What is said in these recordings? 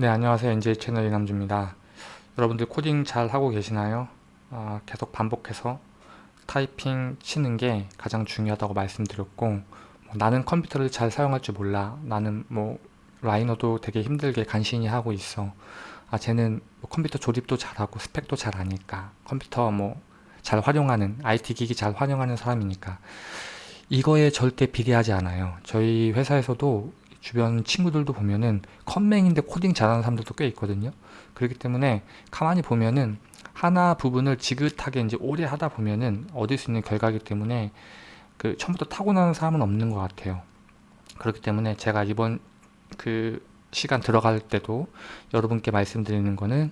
네 안녕하세요. NJ 채널 이남주입니다. 여러분들 코딩 잘 하고 계시나요? 아, 계속 반복해서 타이핑 치는 게 가장 중요하다고 말씀드렸고 뭐, 나는 컴퓨터를 잘 사용할 줄 몰라. 나는 뭐 Rhino도 되게 힘들게 간신히 하고 있어. 아 쟤는 뭐 컴퓨터 조립도 잘하고 스펙도 잘 아니까 컴퓨터 뭐 잘 활용하는 IT 기기 잘 활용하는 사람이니까 이거에 절대 비례하지 않아요. 저희 회사에서도 주변 친구들도 보면은 컴맹인데 코딩 잘하는 사람들도 꽤 있거든요. 그렇기 때문에 가만히 보면은 하나 부분을 지긋하게 이제 오래 하다 보면은 얻을 수 있는 결과이기 때문에 그 처음부터 타고나는 사람은 없는 것 같아요. 그렇기 때문에 제가 이번 그 시간 들어갈 때도 여러분께 말씀드리는 거는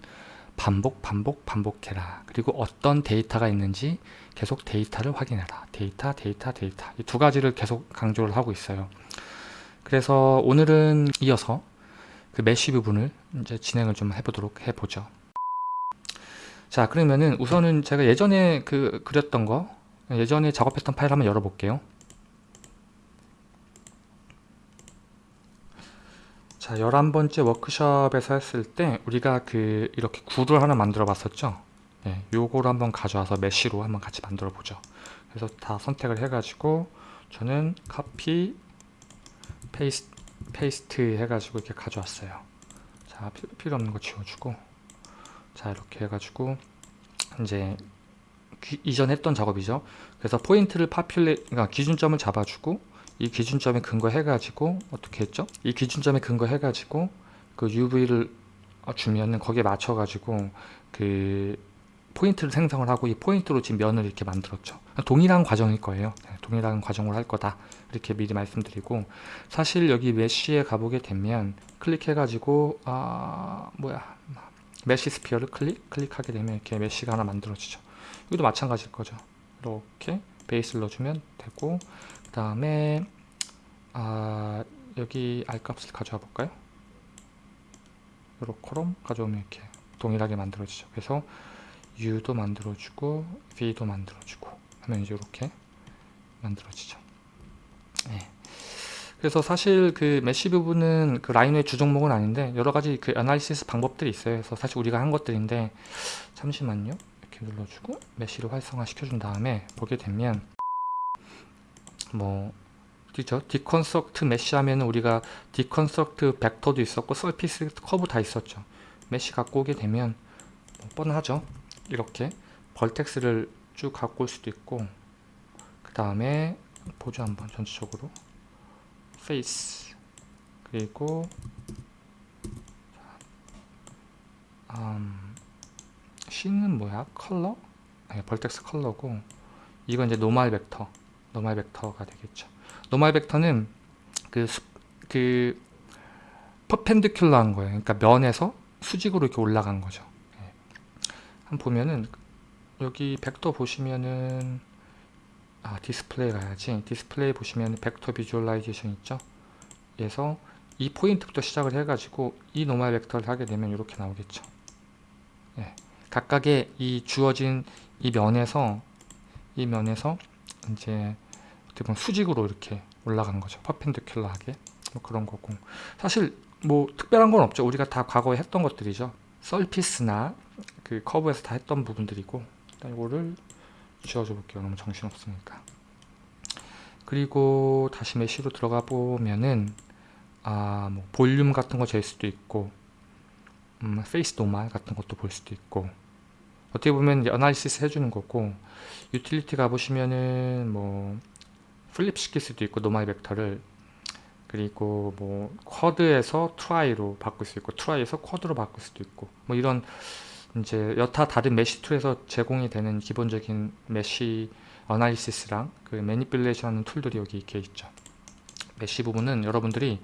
반복 반복 반복해라 그리고 어떤 데이터가 있는지 계속 데이터를 확인해라 데이터 데이터 데이터 이 두 가지를 계속 강조를 하고 있어요 그래서 오늘은 이어서 그 mesh 부분을 이제 진행을 좀 해보도록 해보죠. 자 그러면은 우선은 제가 예전에 그 그렸던 거 예전에 작업했던 파일 한번 열어볼게요. 자 11번째 워크숍에서 했을 때 우리가 그 이렇게 구를 하나 만들어 봤었죠. 네, 요거를 한번 가져와서 mesh로 한번 같이 만들어 보죠. 그래서 다 선택을 해 가지고 저는 copy paste, paste 해가지고 이렇게 가져왔어요. 자 필요 없는 거 지워주고. 자 이렇게 해가지고 이제 기, 이전 했던 작업이죠. 그래서 포인트를 popula 그러니까 기준점을 잡아주고 이 기준점에 근거 해 가지고 어떻게 했죠? 이 기준점에 근거 해 가지고 그 UV를 주면은 거기에 맞춰 가지고 그 포인트를 생성을 하고 이 포인트로 지금 면을 이렇게 만들었죠 동일한 과정일 거예요 네, 동일한 과정으로 할 거다 이렇게 미리 말씀드리고 사실 여기 mesh에 가보게 되면 클릭해 가지고 아 뭐야 mesh sphere를 클릭 클릭하게 되면 이렇게 mesh가 하나 만들어지죠 여기도 마찬가지일 거죠 이렇게 베이스를 넣어주면 되고 그 다음에 아 여기 r 값을 가져와 볼까요 요렇게 가져오면 이렇게 동일하게 만들어지죠 그래서 u도 만들어주고 v도 만들어주고 하면 이제 이렇게 만들어지죠. 네. 그래서 사실 그 mesh 부분은 그 Rhino의 주종목은 아닌데 여러 가지 그 analysis 방법들이 있어요. 그래서 사실 우리가 한 것들인데 잠시만요. 이렇게 눌러주고 mesh를 활성화 시켜준 다음에 보게 되면 뭐 그죠? deconstruct mesh 하면 우리가 deconstruct vector도 있었고 surface curve 다 있었죠. mesh 갖고 오게 되면 뭐 뻔하죠 이렇게 vertex를 쭉 갖고 올 수도 있고 그 다음에 보죠 한번 전체적으로 face 그리고 음, C는 뭐야? 컬러? 네, vertex color고 이건 이제 normal vector normal vector가 되겠죠 normal vector는 그, 수, 그 perpendicular한 거예요 그러니까 면에서 수직으로 이렇게 올라간 거죠 네. 한번 보면은 여기 벡터 보시면은 아 디스플레이 가야지. 디스플레이 보시면 vector visualization 있죠? 그래서 이 포인트부터 시작을 해가지고 이 normal vector를 하게 되면 이렇게 나오겠죠. 예, 각각의 이 주어진 이 면에서 이 면에서 이제 어떻게 보면 수직으로 이렇게 올라간 거죠. 퍼펜디큘러하게. 뭐 그런 거고. 사실 뭐 특별한 건 없죠. 우리가 다 과거에 했던 것들이죠. 서피스나 그 커브에서 다 했던 부분들이고 일단 이거를 지워줘 볼게요. 너무 정신없으니까. 그리고 다시 메쉬로 들어가 보면은 아, 뭐 볼륨 같은 거 잴 수도 있고 음, face normal 같은 것도 볼 수도 있고 어떻게 보면 analysis 해주는 거고 유틸리티 가보시면은 뭐 flip 시킬 수도 있고 normal vector를. 그리고 뭐 quad에서 tri로 바꿀 수 있고 tri에서 quad로 바꿀 수도 있고 뭐 이런 이제 여타 다른 mesh tool에서 제공이 되는 기본적인 mesh analysis랑 그 manipulation 하는 tool들이 여기 이렇게 있죠. mesh 부분은 여러분들이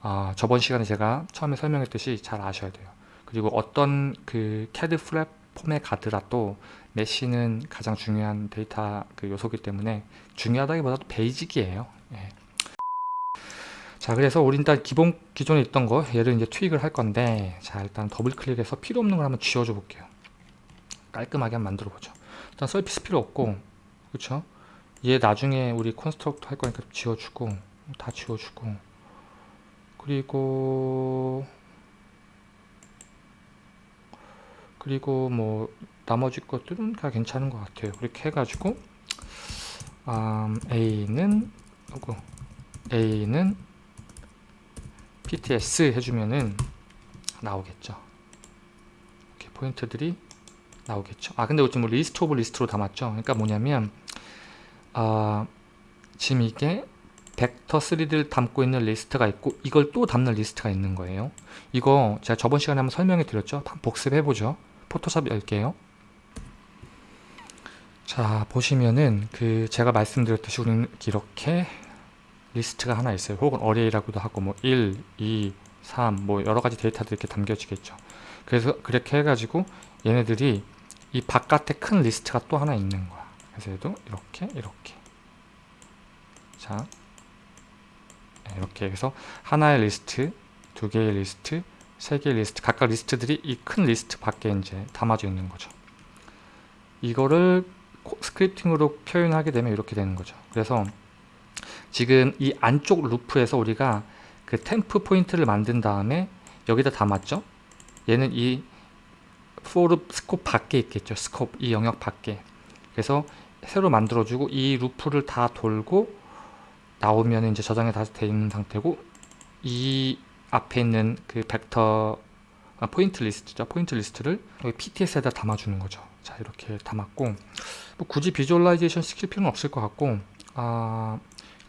어, 저번 시간에 제가 처음에 설명했듯이 잘 아셔야 돼요. 그리고 어떤 그 캐드 플랫폼에 가더라도 mesh는 가장 중요한 데이터 그 요소기 때문에 중요하다기보다도 basic이에요. 예. 자 그래서 우리 일단 기본 기존에 있던 거 얘를 이제 tweak을 할 건데 자 일단 더블 클릭해서 필요 없는 걸 한번 지워줘 볼게요. 깔끔하게 한번 만들어 보죠. 일단 surface 필요 없고 그쵸? 얘 나중에 우리 construct 할 거니까 지워주고 다 지워주고. 그리고 그리고 뭐 나머지 것들은 다 괜찮은 것 같아요. 이렇게 해가지고 음, A는 하고 A는 PTS 해주면은 나오겠죠. 이렇게 포인트들이 나오겠죠. 아 근데 지금 뭐 list of list로 담았죠? 그러니까 뭐냐면 아 지금 이게 벡터 3를 담고 있는 리스트가 있고 이걸 또 담는 리스트가 있는 거예요. 이거 제가 저번 시간에 한번 설명해 드렸죠? 복습해 보죠. Photoshop 열게요. 자 보시면은 그 제가 말씀드렸듯이 우리는 이렇게 리스트가 하나 있어요. 혹은 array라고도 하고 뭐 1, 2, 3 뭐 여러 가지 데이터들이 이렇게 담겨지겠죠. 그래서 그렇게 해가지고 얘네들이 이 바깥에 큰 리스트가 또 하나 있는 거야. 그래서 얘도 이렇게 이렇게. 자 네, 이렇게 해서 하나의 리스트 두 개의 리스트 세 개의 리스트 각각 리스트들이 이 큰 리스트 밖에 이제 담아져 있는 거죠. 이거를 scripting으로 표현하게 되면 이렇게 되는 거죠. 그래서 지금 이 안쪽 루프에서 우리가 그 temp 포인트를 만든 다음에 여기다 담았죠? 얘는 이 for scope 밖에 있겠죠? scope 이 영역 밖에. 그래서 새로 만들어주고 이 루프를 다 돌고 나오면 이제 저장이 다 돼 있는 상태고 이 앞에 있는 그 벡터 아, 포인트 리스트죠? 포인트 리스트를 여기 PTS에다 담아주는 거죠. 자 이렇게 담았고. 뭐 굳이 visualization 시킬 필요는 없을 것 같고 아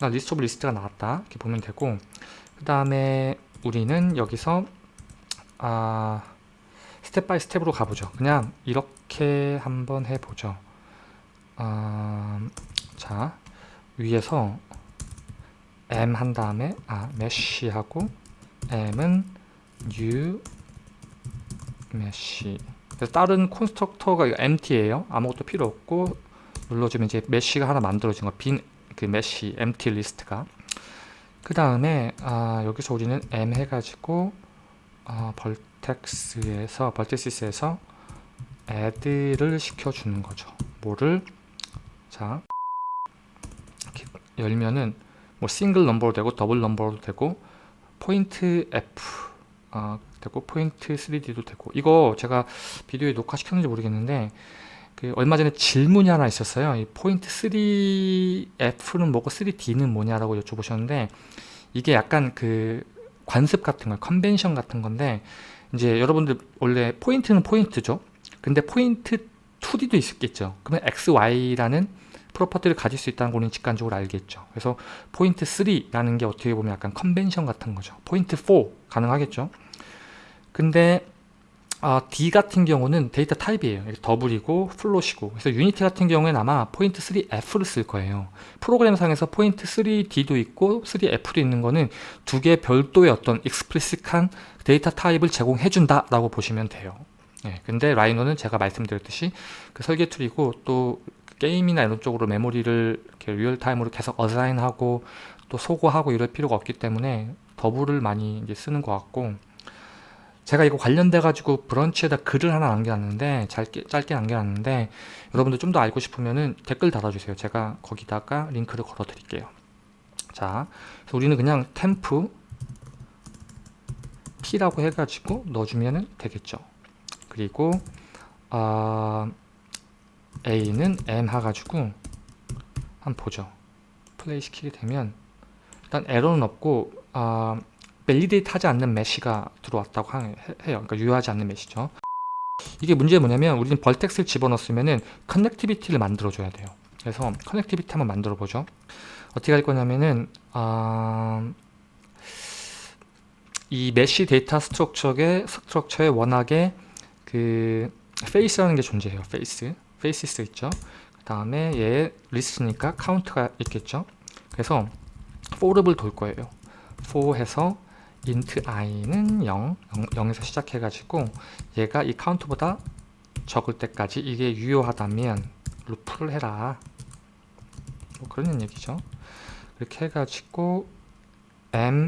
list of list가 나왔다. 이렇게 보면 되고. 그 다음에 우리는 여기서 아 step by step으로 가보죠. 그냥 이렇게 한번 해보죠. 아, 자 위에서 m 한 다음에 아 mesh 하고 m은 new mesh 그래서 다른 constructor가 empty예요. 아무것도 필요 없고 눌러주면 이제 mesh가 하나 만들어진 거 빈 그 mesh empty 리스트가. 그 다음에 아, 여기서 우리는 m 해가지고 아, vertex에서 vertices에서 add를 시켜주는 거죠. 뭐를? 자 열면은 뭐 single number로 되고 double number로 되고 포인트 F 어, 되고 포인트 3D도 되고. 이거 제가 비디오에 녹화시켰는지 모르겠는데 그 얼마 전에 질문이 하나 있었어요 이 포인트 3F는 뭐고 3D는 뭐냐라고 여쭤보셨는데 이게 약간 그 관습 같은 거예요 컨벤션 같은 건데 이제 여러분들 원래 포인트는 포인트죠 근데 포인트 2D도 있겠죠 그러면 XY라는 property를 가질 수 있다는 거는 직관적으로 알겠죠. 그래서 포인트 3라는 게 어떻게 보면 약간 컨벤션 같은 거죠. 포인트 4 가능하겠죠. 근데 어, D 같은 경우는 data type이에요. double이고 float이고 그래서 Unity 같은 경우에는 아마 포인트 3F를 쓸 거예요. 프로그램상에서 포인트 3D도 있고 3F도 있는 거는 두개 별도의 어떤 explicit한 data type을 제공해준다 라고 보시면 돼요. 예, 근데 Rhino는 제가 말씀드렸듯이 그 설계 tool이고 또 게임이나 이런 쪽으로 메모리를 이렇게 real-time으로 계속 assign하고 또 소거하고 이럴 필요가 없기 때문에 더블을 많이 이제 쓰는 것 같고 제가 이거 관련돼 가지고 브런치에다 글을 하나 남겨놨는데 짧게, 짧게 남겨놨는데 여러분들 좀 더 알고 싶으면은 댓글 달아주세요. 제가 거기다가 링크를 걸어 드릴게요. 자 우리는 그냥 템프 P라고 해가지고 넣어주면 되겠죠. 그리고 어, A는 M 해가지고 한번 보죠. 플레이 시키게 되면 일단 에러는 없고 어, validate 하지 않는 mesh가 들어왔다고 해요. 그러니까 유효하지 않는 mesh죠. 이게 문제가 뭐냐면 우리는 vertex를 집어넣었으면 connectivity를 만들어 줘야 돼요. 그래서 connectivity 한번 만들어 보죠. 어떻게 할 거냐면은 어, 이 mesh data structure의 structure에 워낙에 그 face라는 게 존재해요. face. faces 있죠. 그 다음에 얘 리스트니까 카운트가 있겠죠. 그래서 for를 돌 거예요. for 해서 int i는 0, 0, 에서 시작해 가지고 얘가 이 카운트보다 적을 때까지 이게 유효하다면 루프를 해라 뭐 그런 얘기죠 이렇게 해가지고 m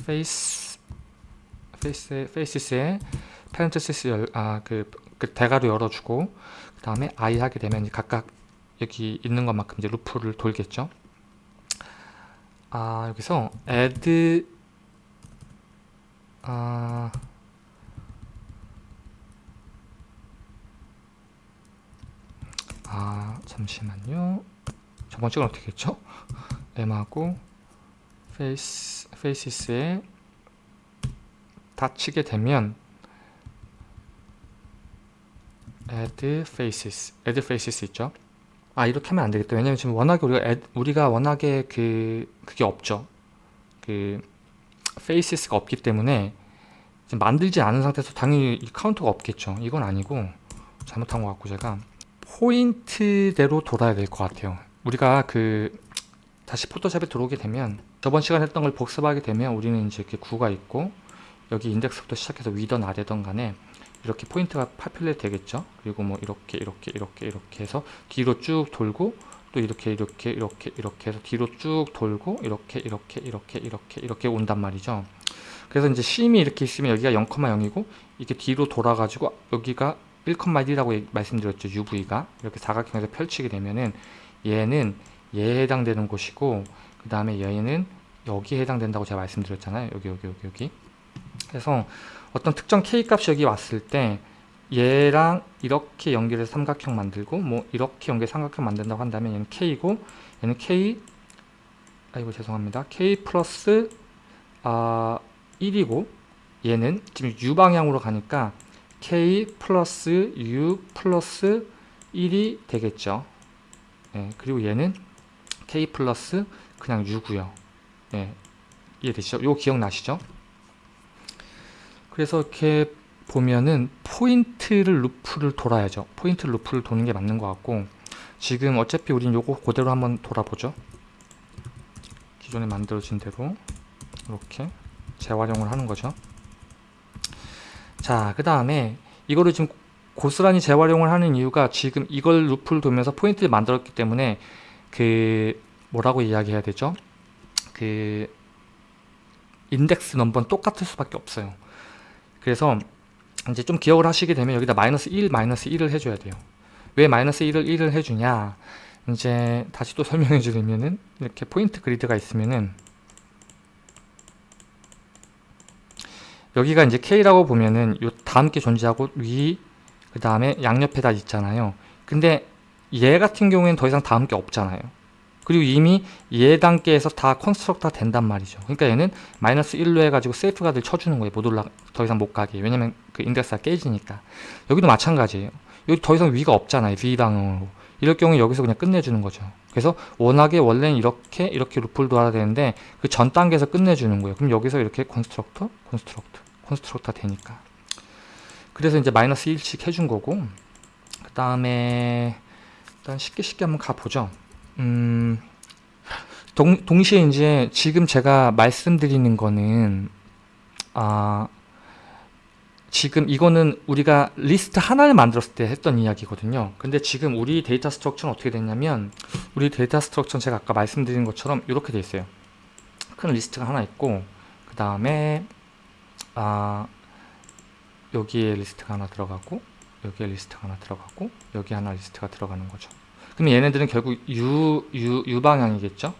face face faces에 parenthesis 아그 그 대괄호 열어주고 다음에 i 하게 되면 각각 여기 있는 것만큼 이제 루프를 돌겠죠. 아 여기서 add 아... 아 잠시만요 저번 찍은 어떻게 했죠? M하고 face, faces에 dot 치게 되면 add faces, add faces 있죠? 아 이렇게 하면 안 되겠다. 왜냐면 지금 워낙에 우리가 우리가 워낙에 그 그게 없죠. 그 faces가 없기 때문에 만들지 않은 상태에서 당연히 이 카운터가 없겠죠. 이건 아니고 잘못한 것 같고 제가 포인트대로 돌아야 될 것 같아요. 우리가 그 다시 포토샵에 들어오게 되면 저번 시간에 했던 걸 복습하게 되면 우리는 이제 이렇게 구가 있고 여기 인덱스부터 시작해서 위던 아래던 간에 이렇게 포인트가 파퓰레 되겠죠 그리고 뭐 이렇게 이렇게 이렇게 이렇게 해서 뒤로 쭉 돌고 또 이렇게 이렇게 이렇게 이렇게 해서 뒤로 쭉 돌고 이렇게 이렇게 이렇게 이렇게 이렇게 온단 말이죠. 그래서 이제 심이 이렇게 있으면 여기가 0,0이고 이게 뒤로 돌아 가지고 여기가 1,1이라고 말씀드렸죠 UV가. 이렇게 사각형에서 펼치게 되면은 얘는 얘에 해당되는 곳이고 그 다음에 얘는 여기에 해당된다고 제가 말씀드렸잖아요. 여기 여기 여기 여기. 그래서 어떤 특정 k 값이 여기 왔을 때 얘랑 이렇게 연결해서 삼각형 만들고 뭐 이렇게 연결 삼각형 만든다고 한다면 얘는 k이고 얘는 k 아이고 죄송합니다 k 플러스 아 1이고 얘는 지금 u 방향으로 가니까 k 플러스 u 플러스 1이 되겠죠 네, 그리고 얘는 k 플러스 그냥 u고요 네, 이해되시죠? 요 기억나시죠? 그래서 이렇게 보면은 포인트를 루프를 돌아야죠. 포인트 루프를 도는 게 맞는 것 같고 지금 어차피 우린 요거 그대로 한번 돌아보죠. 기존에 만들어진 대로 이렇게 재활용을 하는 거죠. 자 그 다음에 이거를 지금 고스란히 재활용을 하는 이유가 지금 이걸 루프를 돌면서 포인트를 만들었기 때문에 그 뭐라고 이야기해야 되죠? 그 인덱스 넘버는 똑같을 수밖에 없어요. 그래서 이제 좀 기억을 하시게 되면 여기다 마이너스 1, 마이너스 1을 해줘야 돼요. 왜 마이너스 1을 1을 해주냐 이제 다시 또 설명해 주려면은 이렇게 포인트 그리드가 있으면은 여기가 이제 K라고 보면은 요 다음 게 존재하고 위 그 다음에 양옆에 다 있잖아요. 근데 얘 같은 경우에는 더 이상 다음 게 없잖아요. 그리고 이미 얘 단계에서 다 constructor가 된단 말이죠. 그러니까 얘는 마이너스 1로 해가지고 safeguard를 쳐주는 거예요. 못 올라, 더 이상 못 가게. 왜냐면 그 인덱스가 깨지니까. 여기도 마찬가지예요. 여기 더 이상 위가 없잖아요. V 방향으로. 이럴 경우 여기서 그냥 끝내주는 거죠. 그래서 워낙에 원래는 이렇게 이렇게 루프를 돌아야 되는데 그 전 단계에서 끝내주는 거예요. 그럼 여기서 이렇게 constructor, constructor, constructor 되니까. 그래서 이제 마이너스 1씩 해준 거고 그 다음에 일단 쉽게 쉽게 한번 가보죠. 음, 동, 동시에 이제 지금 제가 말씀드리는 거는 아 지금 이거는 우리가 리스트 하나를 만들었을 때 했던 이야기거든요. 근데 지금 우리 data structure는 어떻게 됐냐면 우리 data structure는 제가 아까 말씀드린 것처럼 이렇게 돼 있어요. 큰 리스트가 하나 있고 그 다음에 아 여기에 리스트가 하나 들어가고 여기에 리스트가 하나 들어가고 여기 하나 리스트가 들어가는 거죠 그럼 얘네들은 결국 U, U, U 방향이겠죠?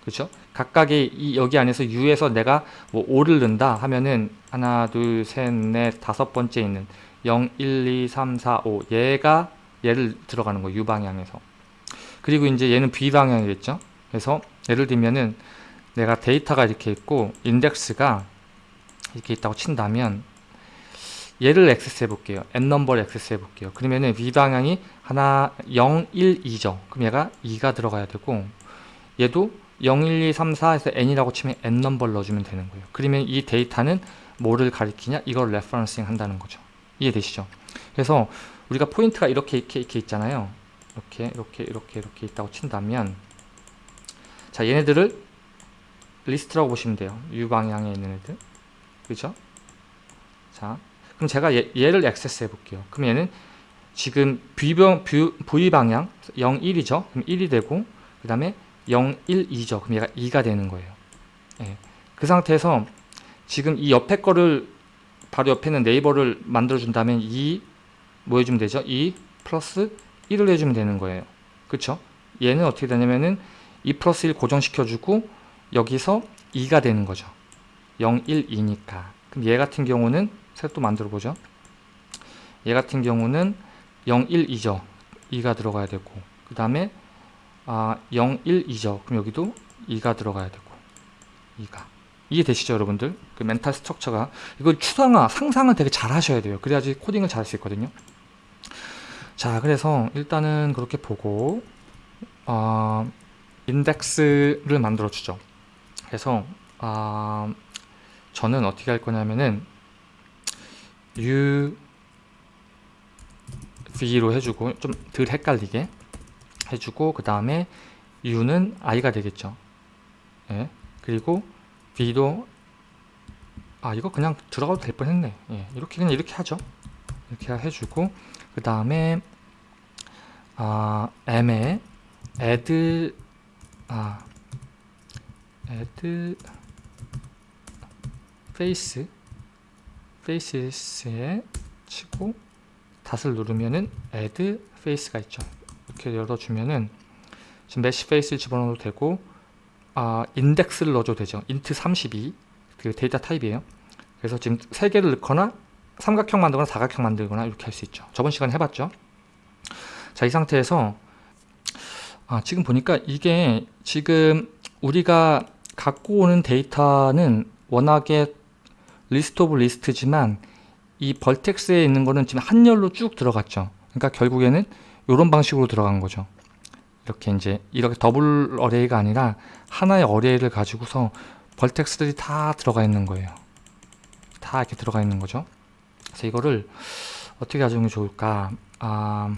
그렇죠? 각각의 이 여기 안에서 U에서 내가 뭐 5를 넣는다 하면은 하나, 둘, 셋, 넷, 다섯 번째 있는 0, 1, 2, 3, 4, 5 얘가 얘를 들어가는 거예요. U 방향에서. 그리고 이제 얘는 B 방향이겠죠? 그래서 예를 들면은 내가 데이터가 이렇게 있고 인덱스가 이렇게 있다고 친다면 얘를 액세스 해볼게요. n 넘버를 액세스 해볼게요. 그러면은 v 방향이 하나 0, 1, 2죠. 그럼 얘가 2가 들어가야 되고 얘도 0, 1, 2, 3, 4에서 n이라고 치면 n 넘버를 넣어주면 되는 거예요. 그러면 이 데이터는 뭐를 가리키냐? 이걸 referencing 한다는 거죠. 이해되시죠? 그래서 우리가 포인트가 이렇게 이렇게 이렇게 있잖아요. 이렇게 이렇게 이렇게 이렇게 있다고 친다면 자 얘네들을 리스트라고 보시면 돼요. U 방향에 있는 애들. 그죠? 자 그럼 제가 얘, 를 액세스 해 볼게요. 그럼 얘는 지금 V방, v 방향 0, 1이죠. 그럼 1이 되고 그 다음에 0, 1, 2죠. 그럼 얘가 2가 되는 거예요. 예. 그 상태에서 지금 이 옆에 거를 바로 옆에 있는 네이버를 만들어 준다면 2 뭐 해주면 되죠? 2 플러스 1을 해주면 되는 거예요. 그쵸? 얘는 어떻게 되냐면은 2 플러스 1 고정시켜주고 여기서 2가 되는 거죠. 0, 1, 2니까. 그럼 얘 같은 경우는 새또 만들어 보죠 얘 같은 경우는 0, 1, 2죠 2가 들어가야 되고 그 다음에 아, 0, 1, 2죠. 그럼 여기도 2가 들어가야 되고 2가 이해 되시죠 여러분들? 그 멘탈 스트럭처가 이걸 추상화, 상상을 되게 잘 하셔야 돼요. 그래야지 코딩을 잘 할 수 있거든요. 자 그래서 일단은 그렇게 보고 어, 인덱스를 만들어 주죠. 그래서 어, 저는 어떻게 할 거냐면은 u v로 해주고 좀 덜 헷갈리게 해주고 그 다음에 u는 i가 되겠죠 예. 그리고 v도 아 이거 그냥 들어가도 될 뻔했네 예. 이렇게 그냥 이렇게 하죠 이렇게 해주고 그 다음에 아 m에 add 아 add face faces에 치고 닷을 누르면은 add face가 있죠. 이렇게 열어주면은 지금 mesh face를 집어넣어도 되고 아 인덱스를 넣어줘도 되죠. int 32 그 데이터 타입이에요. 그래서 지금 세 개를 넣거나 삼각형 만들거나 사각형 만들거나 이렇게 할 수 있죠. 저번 시간에 해봤죠. 자 이 상태에서 아 지금 보니까 이게 지금 우리가 갖고 오는 데이터는 워낙에 list of list지만 이 vertex에 있는 거는 지금 한 열로 쭉 들어갔죠. 그러니까 결국에는 이런 방식으로 들어간 거죠. 이렇게 이제 이렇게 double array가 아니라 하나의 어레이를 가지고서 벌텍스들이 다 들어가 있는 거예요. 다 이렇게 들어가 있는 거죠. 그래서 이거를 어떻게 가정이 좋을까? 아,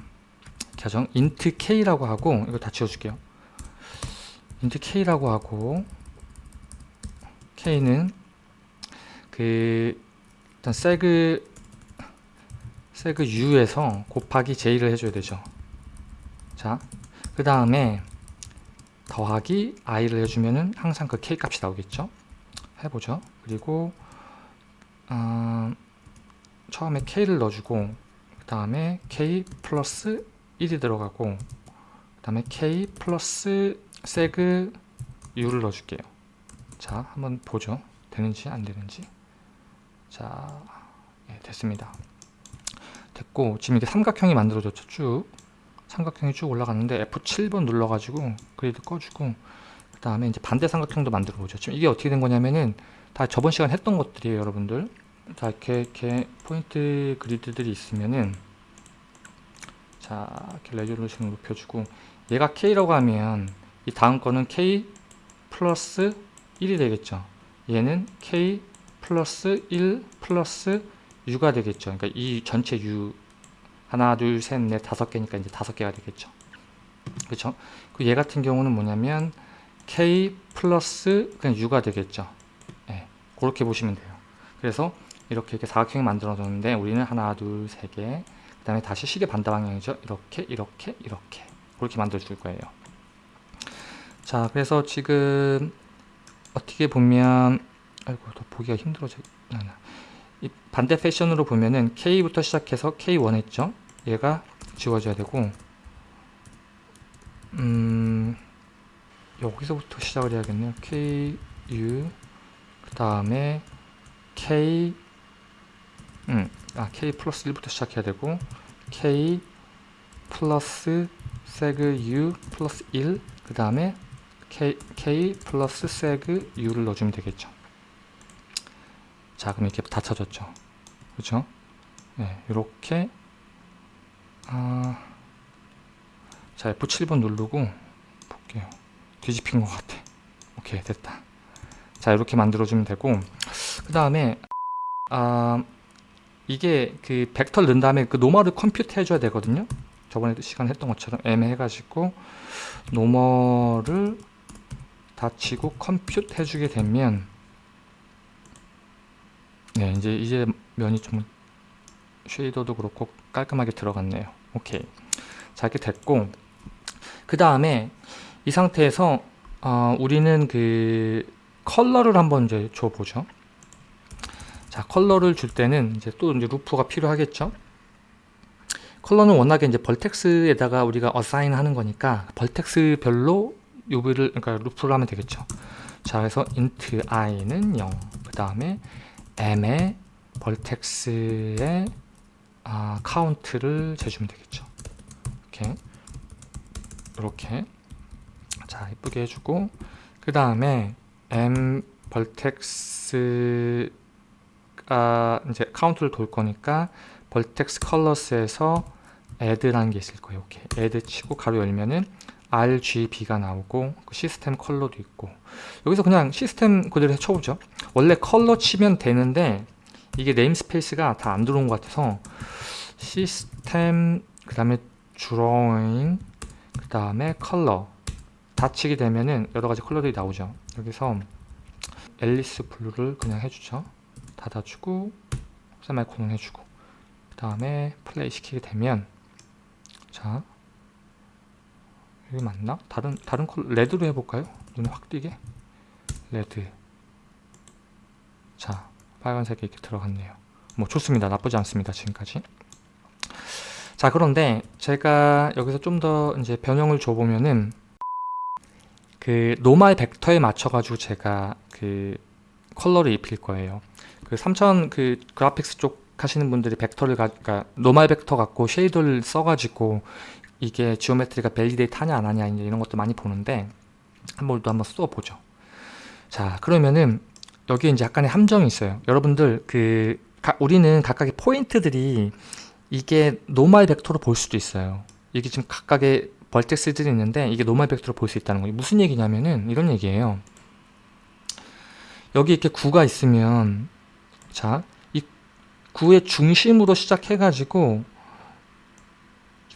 가정 int k라고 하고 이거 다 지워줄게요. int k라고 하고 k는 그 일단 세그 세그 u에서 곱하기 j를 해줘야 되죠. 자, 그 다음에 더하기 i를 해주면은 항상 그 k 값이 나오겠죠. 해보죠. 그리고 어, 처음에 k를 넣어주고 그 다음에 k 플러스 1이 들어가고 그 다음에 k 플러스 세그 u를 넣어줄게요. 자, 한번 보죠. 되는지 안 되는지. 자, 예, 됐습니다. 됐고 지금 이게 삼각형이 만들어졌죠. 쭉 삼각형이 쭉 올라갔는데 F7번 눌러가지고 그리드 꺼주고 그 다음에 이제 반대 삼각형도 만들어 보죠. 지금 이게 어떻게 된 거냐면은 다 저번 시간 했던 것들이에요, 여러분들. 자 이렇게 이렇게 포인트 그리드들이 있으면은 자 이렇게 레졸루션을 높여주고 얘가 K라고 하면 이 다음 거는 K 플러스 1이 되겠죠. 얘는 K 플러스 1 플러스 U가 되겠죠. 그러니까 이 전체 U 하나, 둘, 셋, 넷, 다섯 개니까 이제 다섯 개가 되겠죠. 그렇죠? 그얘 같은 경우는 뭐냐면 K 플러스 그냥 U가 되겠죠. 네, 그렇게 보시면 돼요. 그래서 이렇게 이렇게 사각형이 만들어졌는데 우리는 하나, 둘, 세 개. 그 다음에 다시 시계 반대 방향이죠. 이렇게, 이렇게, 이렇게. 그렇게 만들어 줄 거예요. 자, 그래서 지금 어떻게 보면 아이고 더 보기가 힘들어져. 이 반대 패션으로 보면은 K부터 시작해서 K1 했죠. 얘가 지워져야 되고 음 여기서부터 시작을 해야겠네요. K, U 그 다음에 K 음, 아 K 플러스 1부터 시작해야 되고 K 플러스 세그 U 플러스 1그 다음에 K, K 플러스 세그 U를 넣어주면 되겠죠. 자 그럼 이렇게 다 쳐졌죠. 그렇죠? 네, 이렇게 아, 자 F7번 누르고 볼게요. 뒤집힌 것 같아. 오케이 됐다. 자 이렇게 만들어주면 되고 그 다음에 아 이게 그 벡터를 넣은 다음에 그 normal을 compute 해줘야 되거든요. 저번에 시간 했던 것처럼 M 해가지고 normal을 다 치고 compute 해주게 되면 네 이제 이제 면이 좀 쉐이더도 그렇고 깔끔하게 들어갔네요. 오케이. 자 이렇게 됐고. 그 다음에 이 상태에서 어, 우리는 그 컬러를 한번 이제 줘보죠. 자 컬러를 줄 때는 이제 또 이제 루프가 필요하겠죠? 컬러는 워낙에 이제 vertex에다가 우리가 assign 하는 거니까 vertex별로 UV를 그러니까 루프를 하면 되겠죠? 자 그래서 int i는 0그 다음에 m의 vertex의 아, 카운트를 재주면 되겠죠. 이렇게 이렇게 자 이쁘게 해주고 그 다음에 m vertex가 이제 카운트를 돌 거니까 vertex colors에서 add라는 게 있을 거예요. 이렇게 add 치고 가로 열면은 RGB가 나오고 그 시스템 컬러도 있고. 여기서 그냥 시스템 그대로 쳐보죠. 원래 컬러 치면 되는데 이게 namespace가 다 안 들어온 것 같아서 시스템 그 다음에 드로잉 그 다음에 컬러 다 치게 되면은 여러가지 컬러들이 나오죠. 여기서 Alice Blue를 그냥 해주죠. 닫아주고 세미콜론을 해주고 그 다음에 플레이 시키게 되면 자 여기 맞나? 다른 다른 컬러 레드로 해볼까요? 눈에 확 띄게? 레드. 자 빨간색이 이렇게 들어갔네요. 뭐 좋습니다. 나쁘지 않습니다 지금까지. 자 그런데 제가 여기서 좀 더 이제 변형을 줘보면은 그 normal 벡터에 맞춰 가지고 제가 그 컬러를 입힐 거예요. 그 3D 그 graphics 쪽 하시는 분들이 벡터를 가, 그러니까 normal 벡터 갖고 shader를 써가지고 이게 geometry가 validate 하냐 안 하냐 이런 것도 많이 보는데 한번 또 한번 써보죠. 자 그러면은 여기에 이제 약간의 함정이 있어요. 여러분들 그 가, 우리는 각각의 포인트들이 이게 노말 벡터로 볼 수도 있어요. 이게 지금 각각의 벌텍스들이 있는데 이게 노말 벡터로 볼 수 있다는 거예요. 무슨 얘기냐면은 이런 얘기예요. 여기 이렇게 구가 있으면 자 이 구의 중심으로 시작해 가지고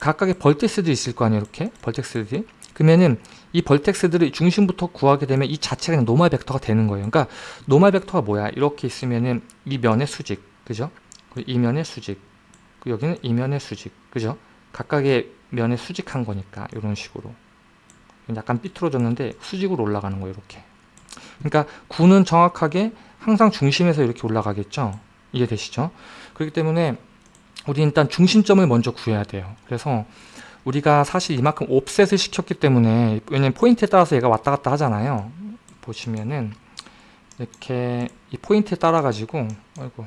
각각의 벌텍스들이 있을 거 아니에요 이렇게? 벌텍스들이. 그러면은 이 벌텍스들을 중심부터 구하게 되면 이 자체가 그냥 노말 벡터가 되는 거예요. 그러니까 노말 벡터가 뭐야? 이렇게 있으면은 이 면의 수직 그죠? 이 면의 수직 그 여기는 이 면의 수직 그죠? 각각의 면에 수직한 거니까 이런 식으로. 약간 삐뚤어졌는데 수직으로 올라가는 거예요 이렇게. 그러니까 구는 정확하게 항상 중심에서 이렇게 올라가겠죠? 이해되시죠? 그렇기 때문에 우리 일단 중심점을 먼저 구해야 돼요. 그래서 우리가 사실 이만큼 offset을 시켰기 때문에 왜냐면 포인트에 따라서 얘가 왔다 갔다 하잖아요. 보시면은 이렇게 이 포인트에 따라 가지고 아이고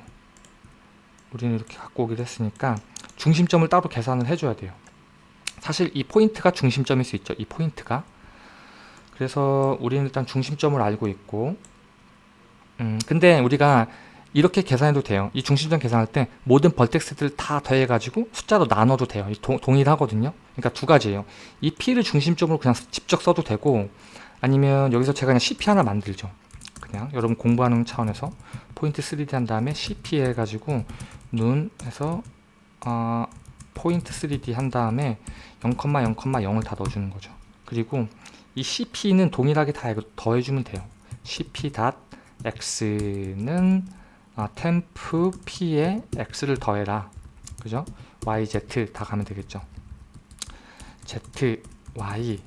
우리는 이렇게 갖고 오기로 했으니까 중심점을 따로 계산을 해줘야 돼요. 사실 이 포인트가 중심점일 수 있죠. 이 포인트가. 그래서 우리는 일단 중심점을 알고 있고 음 근데 우리가 이렇게 계산해도 돼요. 이 중심점 계산할 때 모든 벌텍스들 다 더해 가지고 숫자로 나눠도 돼요. 동, 동일하거든요. 그러니까 두 가지예요. 이 P를 중심점으로 그냥 직접 써도 되고 아니면 여기서 제가 그냥 CP 하나 만들죠. 그냥 여러분 공부하는 차원에서 포인트 3D 한 다음에 CP 해가지고 눈 해서 어, 포인트 3D 한 다음에 0,0,0을 다 넣어주는 거죠. 그리고 이 CP는 동일하게 다 더해주면 돼요. Cp.x는 아, temp p에 x를 더해라. 그죠? y, z 다 가면 되겠죠? Z, y.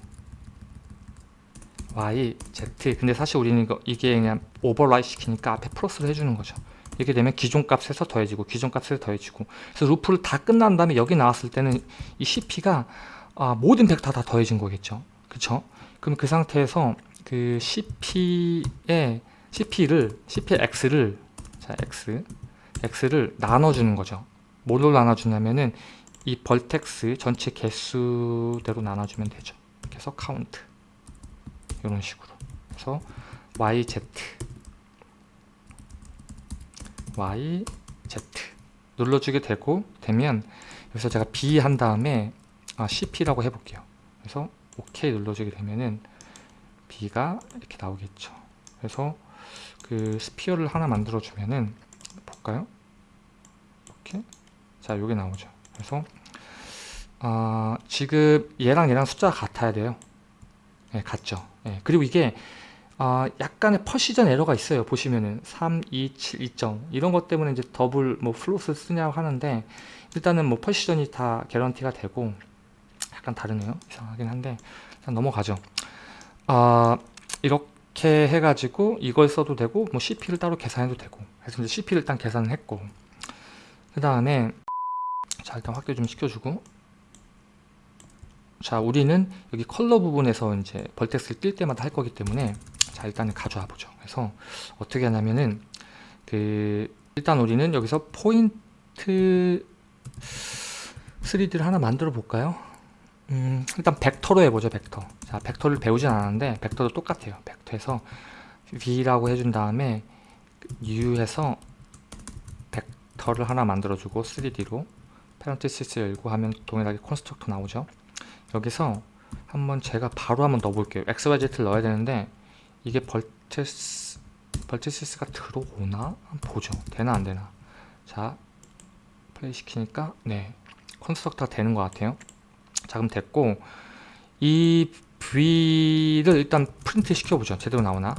Y, z. 근데 사실 우리는 이거 이게 그냥 오버라이 시키니까 앞에 플러스를 해주는 거죠. 이렇게 되면 기존 값에서 더해지고 기존 값에서 더해지고. 그래서 루프를 다 끝난 다음에 여기 나왔을 때는 이 cp가 아, 모든 벡터 다 더해진 거겠죠? 그쵸? 그럼 그 상태에서 그 cp의 cp를 cp의 x를 자 x. X를 나눠주는 거죠. 뭘로 나눠주냐면은 이 vertex 전체 개수대로 나눠주면 되죠. 그래서 카운트 이런 식으로. 그래서 yz y, z. 눌러주게 되고 되면 여기서 제가 b 한 다음에 아, cp라고 해볼게요. 그래서 OK 눌러주게 되면은 b가 이렇게 나오겠죠. 그래서 그 sphere를 하나 만들어 주면은 볼까요 이렇게 자 요게 나오죠 그래서 아, 지금 얘랑 얘랑 숫자가 같아야 돼요 네, 같죠 네, 그리고 이게 아, 약간의 precision 에러가 있어요. 보시면은 3, 2, 7, 2점 이런 것 때문에 이제 더블 뭐 float 쓰냐고 하는데 일단은 뭐 퍼시전이 다 개런티가 되고 약간 다르네요. 이상하긴 한데 넘어가죠. 아, 이렇게 해가지고 이걸 써도 되고 뭐 CP를 따로 계산해도 되고 그래서 이제 CP를 일단 계산을 했고 그 다음에 자 일단 확대 좀 시켜주고 자 우리는 여기 컬러 부분에서 이제 벌텍스를 뛸 때마다 할 거기 때문에 자 일단은 가져와 보죠. 그래서 어떻게 하냐면은 그 일단 우리는 여기서 포인트 3D를 하나 만들어 볼까요 음, 일단 벡터로 해보죠 벡터. 자 벡터를 배우진 않았는데 벡터도 똑같아요. 벡터에서 v라고 해준 다음에 u해서 벡터를 하나 만들어주고 3D로 parenthesis 열고 하면 동일하게 constructor 나오죠. 여기서 한번 제가 바로 한번 넣어볼게요. Xyz를 넣어야 되는데 이게 vertex vertices가 들어오나? 보죠. 되나 안되나? 자 플레이 시키니까 네 constructor가 되는 것 같아요 자 그럼 됐고 이 v를 일단 프린트 시켜보죠. 제대로 나오나?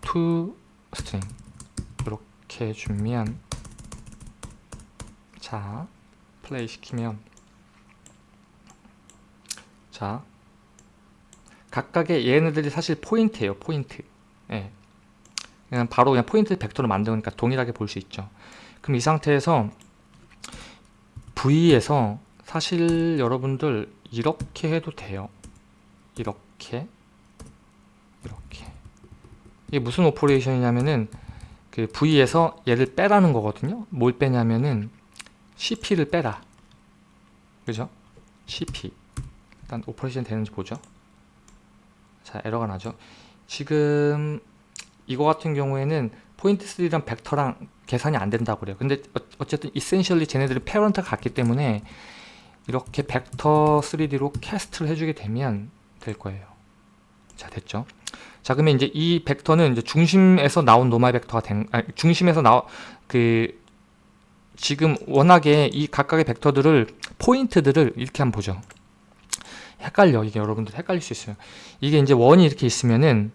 to string 이렇게 해주면 자 플레이 시키면 자 각각의 얘네들이 사실 포인트예요 포인트. 예. 그냥 바로 그냥 포인트 벡터로 만드니까 동일하게 볼 수 있죠. 그럼 이 상태에서 V에서 사실 여러분들 이렇게 해도 돼요. 이렇게 이렇게. 이게 무슨 operation이냐면은 그 V에서 얘를 빼라는 거거든요. 뭘 빼냐면은 CP를 빼라. 그죠? CP 일단 operation 되는지 보죠. 자 에러가 나죠. 지금 이거 같은 경우에는 포인트 3랑 벡터랑 계산이 안 된다고 그래요. 근데 어, 어쨌든 essentially 쟤네들이 parent가 같기 때문에 이렇게 벡터 3D로 cast를 해주게 되면 될 거예요. 자 됐죠? 자 그러면 이제 이 벡터는 이제 중심에서 나온 normal 벡터가 된 아니, 중심에서 나와 그 지금 워낙에 이 각각의 벡터들을 포인트들을 이렇게 한번 보죠. 헷갈려. 이게 여러분들 헷갈릴 수 있어요. 이게 이제 원이 이렇게 있으면은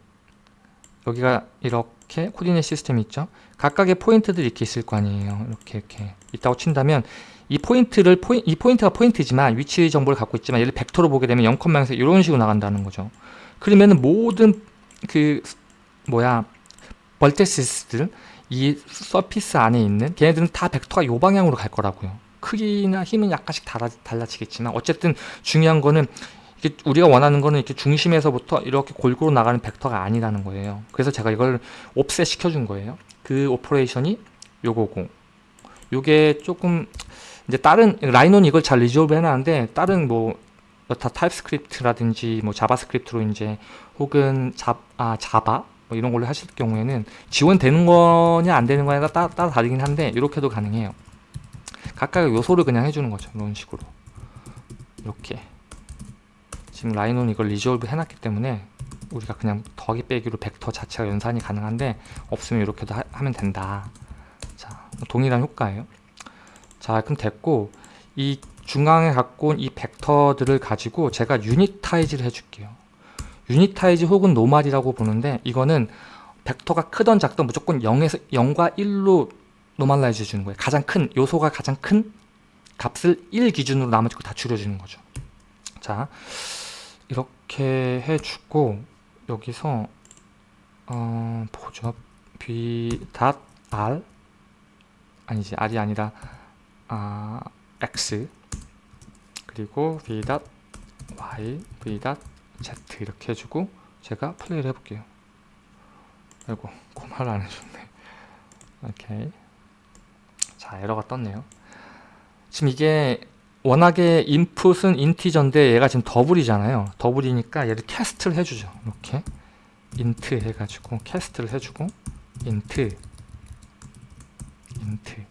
여기가 이렇게 coordinate 시스템이 있죠? 각각의 포인트들이 이렇게 있을 거 아니에요. 이렇게 이렇게. 있다고 친다면 이 포인트를 포인, 이 포인트가 포인트지만 위치 정보를 갖고 있지만 얘를 벡터로 보게 되면 0,0에서 이런 식으로 나간다는 거죠. 그러면은 모든 그 뭐야 vertices들 이 surface 안에 있는 걔네들은 다 벡터가 요 방향으로 갈 거라고요. 크기나 힘은 약간씩 달라, 달라지겠지만 어쨌든 중요한 거는 우리가 원하는 거는 이렇게 중심에서부터 이렇게 골고루 나가는 벡터가 아니라는 거예요. 그래서 제가 이걸 offset 시켜준 거예요. 그 operation이 요거고. 요게 조금 이제 다른 라이노는 이걸 잘 resolve 해놨는데 다른 뭐 여타 TypeScript라든지 뭐 JavaScript로 이제 혹은 자, 아, Java 뭐 이런 걸로 하실 경우에는 지원되는 거냐 안 되는 거냐가 따, 따라 다르긴 한데 이렇게도 가능해요. 각각의 요소를 그냥 해주는 거죠 이런 식으로. 이렇게. 지금 라이노는 이걸 resolve 해놨기 때문에 우리가 그냥 더하기 빼기로 벡터 자체가 연산이 가능한데 없으면 이렇게도 하, 면 된다. 자 동일한 효과예요 자 그럼 됐고 이 중앙에 갖고 온 이 벡터들을 가지고 제가 unitize를 해줄게요. unitize 혹은 normal이라고 보는데 이거는 벡터가 크던 작던 무조건 0에서 0과 1로 normalize 해주는 거예요. 가장 큰 요소가 가장 큰 값을 1 기준으로 나머지 거 다 줄여주는 거죠. 자 이렇게 해주고 여기서 어, 보죠. b r 아니지 r이 아니라 아, x. 그리고 v y v z 이렇게 해주고 제가 플레이를 해볼게요. 아이고 고마를 안 해줬네. 오케이. 자 에러가 떴네요. 지금 이게 워낙에 인풋은 인티저인데 얘가 지금 더블이잖아요. 더블이니까 얘를 캐스트를 해주죠. 이렇게. int 해가지고 cast를 해주고 int int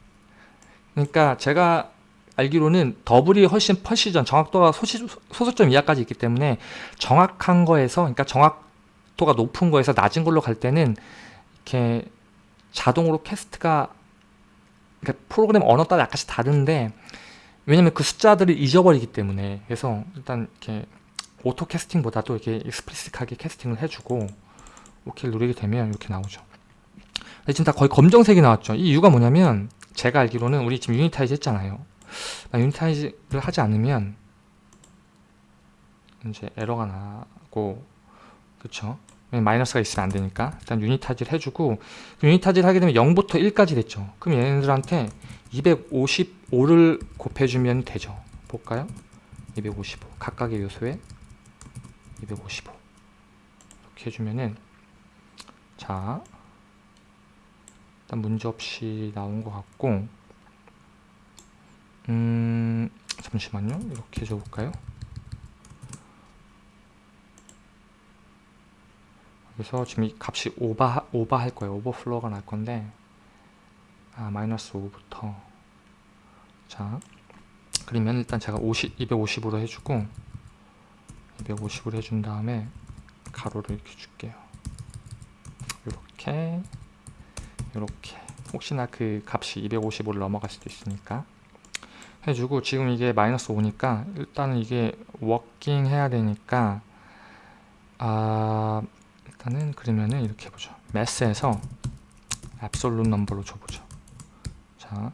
그러니까 제가 알기로는 double이 훨씬 precision 정확도가 소시, 소수점 이하까지 있기 때문에 정확한 거에서 그러니까 정확도가 높은 거에서 낮은 걸로 갈 때는 이렇게 자동으로 cast가 그러니까 프로그램 언어 따라 약간씩 다른데 왜냐면 그 숫자들을 잊어버리기 때문에 그래서 일단 이렇게 auto casting보다도 이렇게 explicit하게 casting을 해주고 오케이를 누르게 되면 이렇게 나오죠. 지금 다 거의 검정색이 나왔죠. 이 이유가 뭐냐면 제가 알기로는 우리 지금 unitize 했잖아요. unitize를 하지 않으면 이제 에러가 나고 그쵸? 마이너스가 있으면 안 되니까. 일단 unitize를 해주고 unitize를 하게 되면 0부터 1까지 됐죠. 그럼 얘네들한테 255를 곱해주면 되죠. 볼까요? 255 각각의 요소에 255 이렇게 해주면은 자 일단 문제없이 나온 것 같고 음 잠시만요. 이렇게 해줘볼까요? 그래서 지금 이 값이 오바, 오바할 거예요. 오버플로우가 날 건데 아 마이너스 5부터. 자 그러면 일단 제가 50, 250으로 해주고 250으로 해준 다음에 가로를 이렇게 줄게요. 이렇게. 이렇게. 혹시나 그 값이 255를 넘어갈 수도 있으니까. 해주고 지금 이게 마이너스 5니까 일단은 이게 워킹 해야 되니까 아 일단은 그러면은 이렇게 해보죠. 매스에서 absolute 넘버로 줘보죠. 자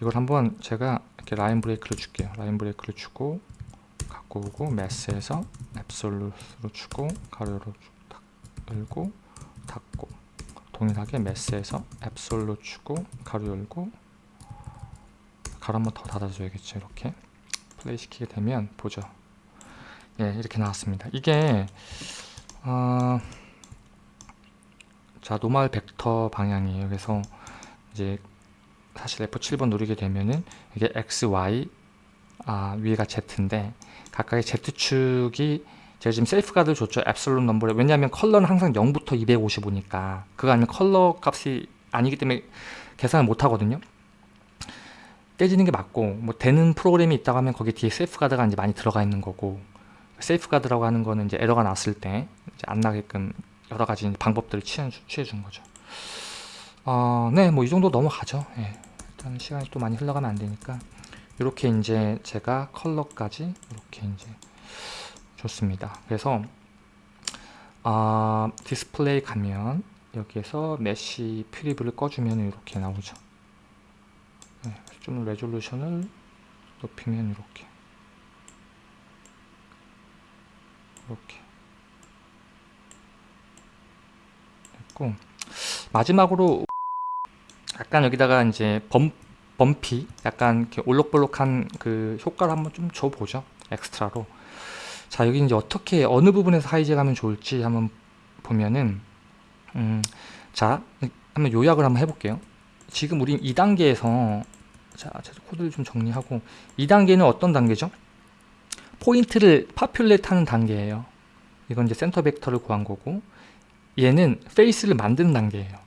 이걸 한번 제가 이렇게 라인 브레이크를 줄게요. 라인 브레이크를 주고 갖고 오고 매스에서 absolute로 주고 가로로 딱 열고 닫고 동일하게 매스에서 absolute 주고 가로 열고 가로 한 번 더 닫아줘야겠죠 이렇게. 플레이 시키게 되면 보죠. 예 이렇게 나왔습니다. 이게 어, 자 normal 벡터 방향이에요. 그래서 이제 사실 F7번 누르게 되면은 이게 X, Y 아, 위가 Z인데 각각의 Z축이 제가 지금 safeguard 줬죠. absolute number를 왜냐하면 컬러는 항상 0부터 255니까. 그거 아니면 컬러 값이 아니기 때문에 계산을 못 하거든요. 터지는 게 맞고 뭐 되는 프로그램이 있다고 하면 거기 뒤에 safeguard가 이제 많이 들어가 있는 거고 safeguard라고 하는 거는 이제 에러가 났을 때 안 나게끔 여러 가지 방법들을 취해 준 거죠. 어, 네, 뭐 이 정도 넘어가죠. 예. 일단 시간이 또 많이 흘러가면 안 되니까. 이렇게 이제 제가 컬러까지 이렇게 이제 좋습니다. 그래서 아, 디스플레이 가면 여기에서 mesh preview를 꺼주면 이렇게 나오죠. 네, 좀 resolution을 높이면 이렇게 이렇게 됐고 마지막으로 약간 여기다가 이제 bum, bumpy 약간 이렇게 올록볼록한 그 효과를 한번 좀 줘보죠 extra로 자 여기 이제 어떻게 어느 부분에서 hijack 하면 좋을지 한번 보면은 음, 자 한번 요약을 한번 해볼게요. 지금 우린 2단계에서 자 코드를 좀 정리하고 2단계는 어떤 단계죠? 포인트를 populate 하는 단계예요. 이건 이제 센터 벡터를 구한 거고 얘는 face를 만드는 단계예요.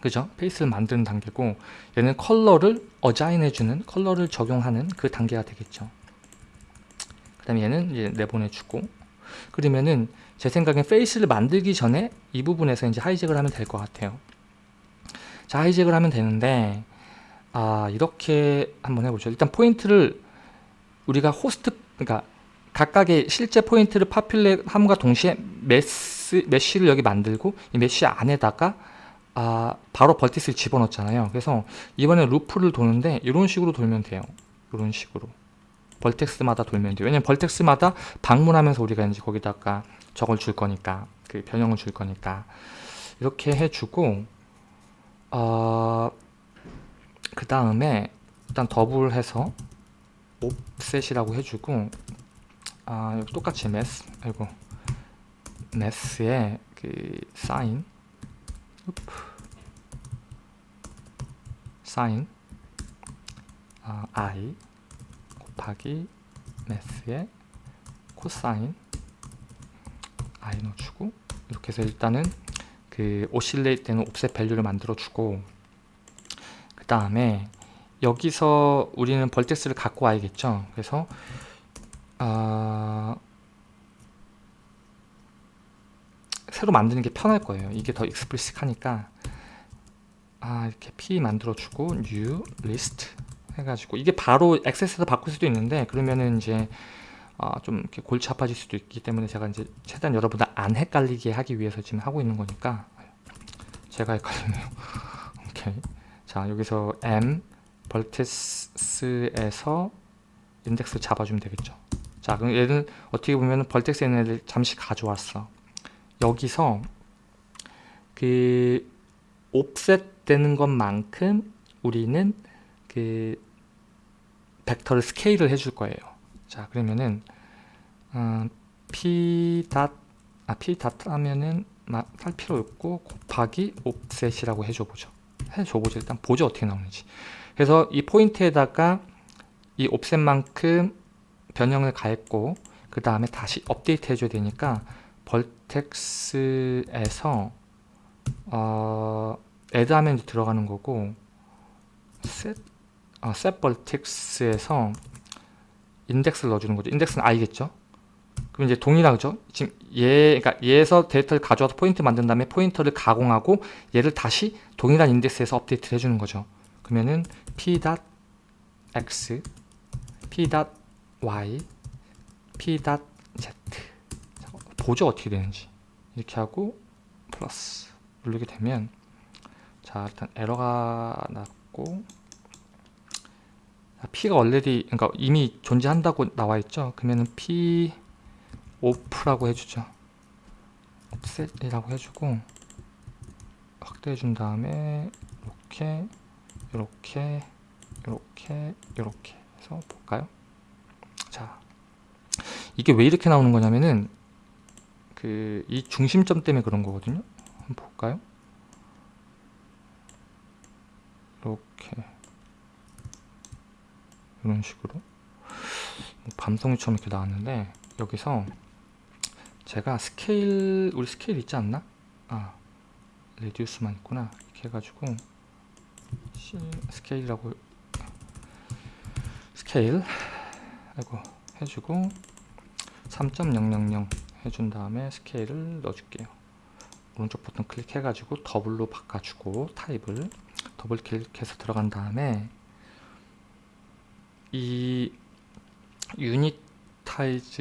그죠? face를 만드는 단계고 얘는 컬러를 assign 해주는 컬러를 적용하는 그 단계가 되겠죠 그 다음에 얘는 이제 내보내주고. 그러면은 제 생각엔 face를 만들기 전에 이 부분에서 이제 hijack을 하면 될 것 같아요. 자 hijack을 하면 되는데 아 이렇게 한번 해보죠. 일단 포인트를 우리가 호스트 그러니까 각각의 실제 포인트를 populate 함과 동시에 mes, mesh를 여기 만들고 이 mesh 안에다가 아 바로 vertices를 집어넣잖아요. 그래서 이번에 루프를 도는데 이런 식으로 돌면 돼요. 이런 식으로 벌텍스마다 돌면 돼요. 왜냐면 벌텍스마다 방문하면서 우리가 이제 거기다가 저걸 줄 거니까 그 변형을 줄 거니까 이렇게 해주고 어, 그 다음에 일단 더블해서 옵셋이라고 해주고 아 똑같이 메스 아이고 메스의 그 사인. 사인. 어, i 곱하기 매스의 코사인 i 넣어주고 이렇게 해서 일단은 그 oscillate 되는 offset value를 만들어 주고 그 다음에 여기서 우리는 vertex를 갖고 와야겠죠? 그래서 어, 새로 만드는 게 편할 거예요. 이게 더 explicit하니까. 아 이렇게 p 만들어주고 new list 해가지고 이게 바로 액세스에서 바꿀 수도 있는데 그러면은 이제 어, 좀 이렇게 골치 아파질 수도 있기 때문에 제가 이제 최대한 여러분들 안 헷갈리게 하기 위해서 지금 하고 있는 거니까. 제가 헷갈리네요. 오케이. 자 여기서 m 벌텍스에서 인덱스 잡아주면 되겠죠. 자 그럼 얘는 어떻게 보면 벌텍스 얘네를 잠시 가져왔어. 여기서 그 옵셋 되는 것만큼 우리는 그 벡터를 스케일을 해줄 거예요. 자 그러면은 어, p 닷 아, p 닷 하면은 할 필요 없고 곱하기 옵셋이라고 해줘 보죠. 해줘 보죠. 일단 보죠 어떻게 나오는지. 그래서 이 포인트에다가 이 옵셋만큼 변형을 가했고 그 다음에 다시 업데이트 해줘야 되니까 벌 vertex에서 어, add 하면 이제 들어가는 거고 set, 어, set vertex에서 인덱스를 넣어주는 거죠. 인덱스는 i겠죠. 그럼 이제 동일하죠. 지금 얘, 그러니까 얘에서 데이터를 가져와서 포인트 만든 다음에 포인터를 가공하고 얘를 다시 동일한 인덱스에서 업데이트를 해주는 거죠. 그러면은 p.x, p.y, p.z 자, 보죠 어떻게 되는지 이렇게 하고 플러스 누르게 되면 자 일단 에러가 났고 p가 원래디 그러니까 이미 존재한다고 나와 있죠. 그러면은 p 오프라고 해주죠. 옵셋이라고 해주고 확대해 준 다음에 이렇게 이렇게 이렇게 이렇게 해서 볼까요? 자 이게 왜 이렇게 나오는 거냐면은 그 이 중심점 때문에 그런 거거든요. 한번 볼까요? 이렇게 이런 식으로 뭐 밤송이처럼 이렇게 나왔는데 여기서 제가 스케일 우리 스케일 있지 않나? 아 radius만 있구나 이렇게 해가지고 스케일이라고 스케일 아이고 해주고 3.000 해준 다음에 스케일을 넣어줄게요 오른쪽 버튼 클릭해가지고 더블로 바꿔주고 타입을 더블 클릭해서 들어간 다음에 이 unitize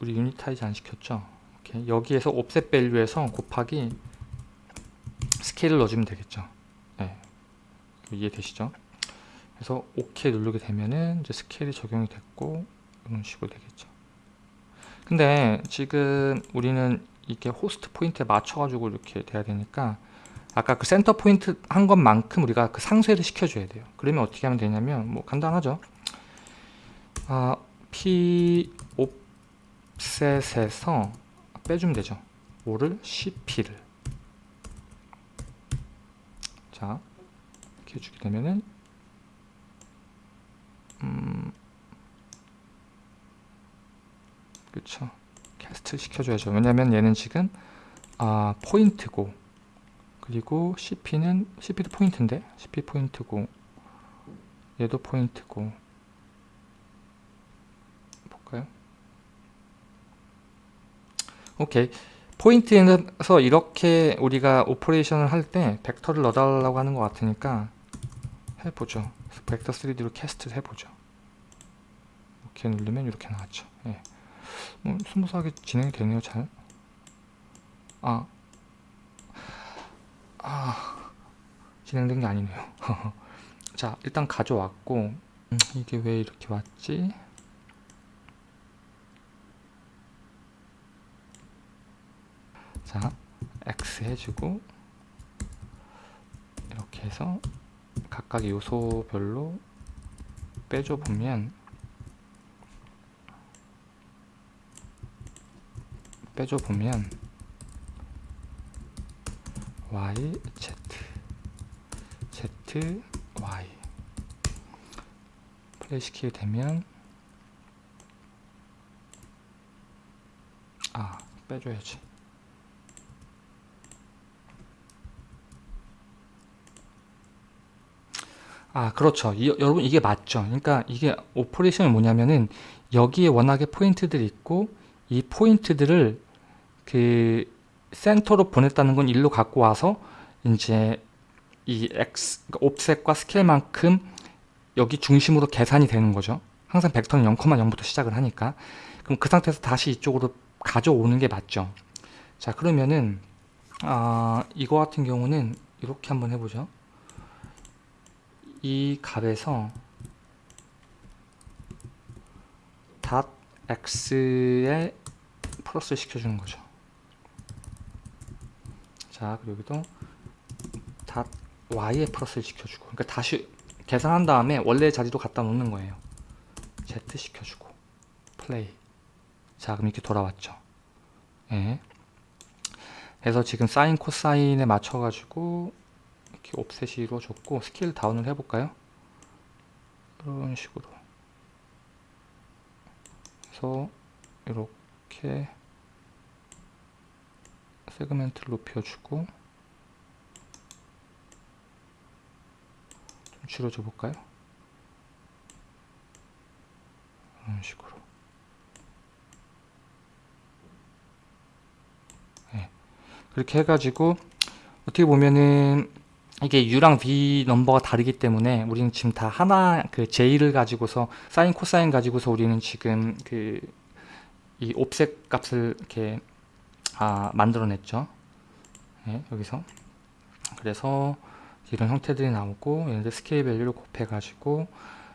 우리 unitize 안 시켰죠? 이렇게 여기에서 offset value에서 곱하기 스케일을 넣어주면 되겠죠? 네. 이해되시죠? 그래서 OK 누르게 되면은 이제 스케일이 적용이 됐고 이런 식으로 되겠죠. 근데 지금 우리는 이게 호스트 포인트에 맞춰 가지고 이렇게 돼야 되니까 아까 그 센터 포인트 한 것만큼 우리가 그 상쇄를 시켜줘야 돼요. 그러면 어떻게 하면 되냐면 뭐 간단하죠? 아, p 옵셋에서 빼주면 되죠. 5를 cp를. 자 이렇게 해주게 되면은 음 그쵸. 캐스트 시켜줘야죠. 왜냐면 얘는 지금 아 포인트고 그리고 CP는 CP도 포인트인데 CP 포인트고 얘도 포인트고 볼까요? 오케이. 포인트에서 이렇게 우리가 operation을 할 때 벡터를 넣어달라고 하는 것 같으니까 해보죠. 벡터 3D로 cast를 해보죠. 이렇게 누르면 이렇게 나왔죠. 예. 뭐 smooth하게 진행이 되네요 잘. 아, 아 진행된 게 아니네요. 자 일단 가져왔고 음, 이게 왜 이렇게 왔지? 자 X 해주고 이렇게 해서 각각의 요소별로 빼줘 보면 빼줘 보면 y z. Z y. 플레이 시키게 되면 아 빼줘야지. 아 그렇죠. 이, 여러분 이게 맞죠. 그러니까 이게 operation이 뭐냐면은 여기에 워낙에 포인트들이 있고 이 포인트들을 그 센터로 보냈다는 건 일로 갖고 와서 이제 이 x 그러니까 옵셋과 스케일만큼 여기 중심으로 계산이 되는 거죠. 항상 벡터는 0,0부터 시작을 하니까. 그럼 그 상태에서 다시 이쪽으로 가져오는 게 맞죠. 자 그러면은 아 이거 같은 경우는 이렇게 한번 해보죠. 이 값에서 닷 x에 플러스 시켜주는 거죠. 자, 그리고 여기도 닷 y에 플러스를 시켜주고 그러니까 다시 계산한 다음에 원래 자리로 갖다 놓는 거예요. z 시켜주고 플레이 자, 그럼 이렇게 돌아왔죠. 예. 그래서 지금 사인 코사인에 맞춰 가지고 이렇게 옵셋이 이루어졌고 스케일 다운을 해볼까요? 이런 식으로 그래서 이렇게 세그멘트를 높여주고 좀 줄여줘 볼까요? 이런 식으로 네. 그렇게 해가지고 어떻게 보면은 이게 U랑 V 넘버가 다르기 때문에 우리는 지금 다 하나 그 J를 가지고서 사인 코사인 가지고서 우리는 지금 그 이 offset 값을 이렇게 아, 만들어냈죠. 네, 여기서 그래서 이런 형태들이 나오고 얘네들 스케일 value를 곱해가지고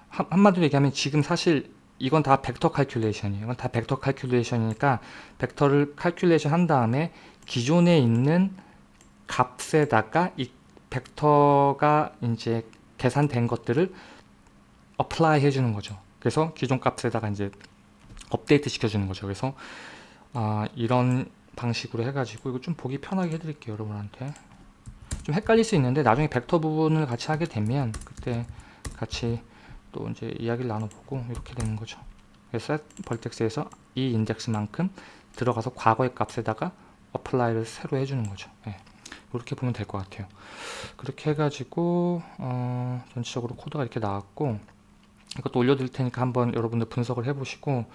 한, 한마디로 얘기하면 지금 사실 이건 다 벡터 칼큘레이션이에요. 이건 다 벡터 칼큘레이션이니까 벡터를 calculation 한 다음에 기존에 있는 값에다가 이 벡터가 이제 계산된 것들을 apply 해주는 거죠. 그래서 기존 값에다가 이제 업데이트 시켜주는 거죠. 그래서 아, 이런 방식으로 해가지고 이거 좀 보기 편하게 해드릴게요, 여러분한테. 좀 헷갈릴 수 있는데 나중에 벡터 부분을 같이 하게 되면 그때 같이 또 이제 이야기를 나눠보고 이렇게 되는 거죠. 그래서 vertex에서 이 인덱스만큼 들어가서 과거의 값에다가 apply를 새로 해주는 거죠. 네. 이렇게 보면 될 것 같아요. 그렇게 해가지고 어, 전체적으로 코드가 이렇게 나왔고 이것도 올려드릴 테니까 한번 여러분들 분석을 해보시고